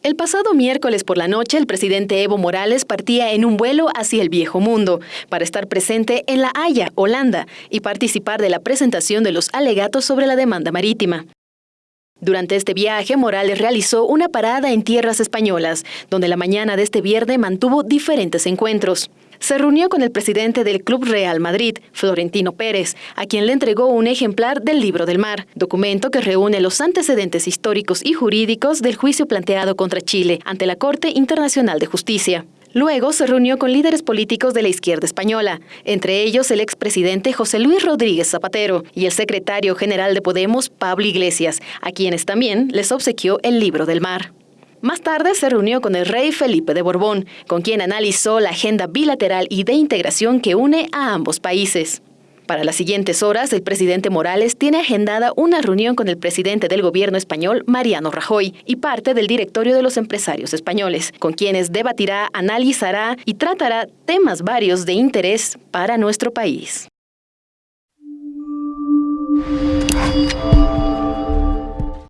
El pasado miércoles por la noche, el presidente Evo Morales partía en un vuelo hacia el viejo mundo para estar presente en La Haya, Holanda, y participar de la presentación de los alegatos sobre la demanda marítima. Durante este viaje, Morales realizó una parada en tierras españolas, donde la mañana de este viernes mantuvo diferentes encuentros se reunió con el presidente del Club Real Madrid, Florentino Pérez, a quien le entregó un ejemplar del Libro del Mar, documento que reúne los antecedentes históricos y jurídicos del juicio planteado contra Chile ante la Corte Internacional de Justicia. Luego se reunió con líderes políticos de la izquierda española, entre ellos el expresidente José Luis Rodríguez Zapatero y el secretario general de Podemos, Pablo Iglesias, a quienes también les obsequió el Libro del Mar. Más tarde se reunió con el rey Felipe de Borbón, con quien analizó la agenda bilateral y de integración que une a ambos países. Para las siguientes horas, el presidente Morales tiene agendada una reunión con el presidente del gobierno español, Mariano Rajoy, y parte del directorio de los empresarios españoles, con quienes debatirá, analizará y tratará temas varios de interés para nuestro país.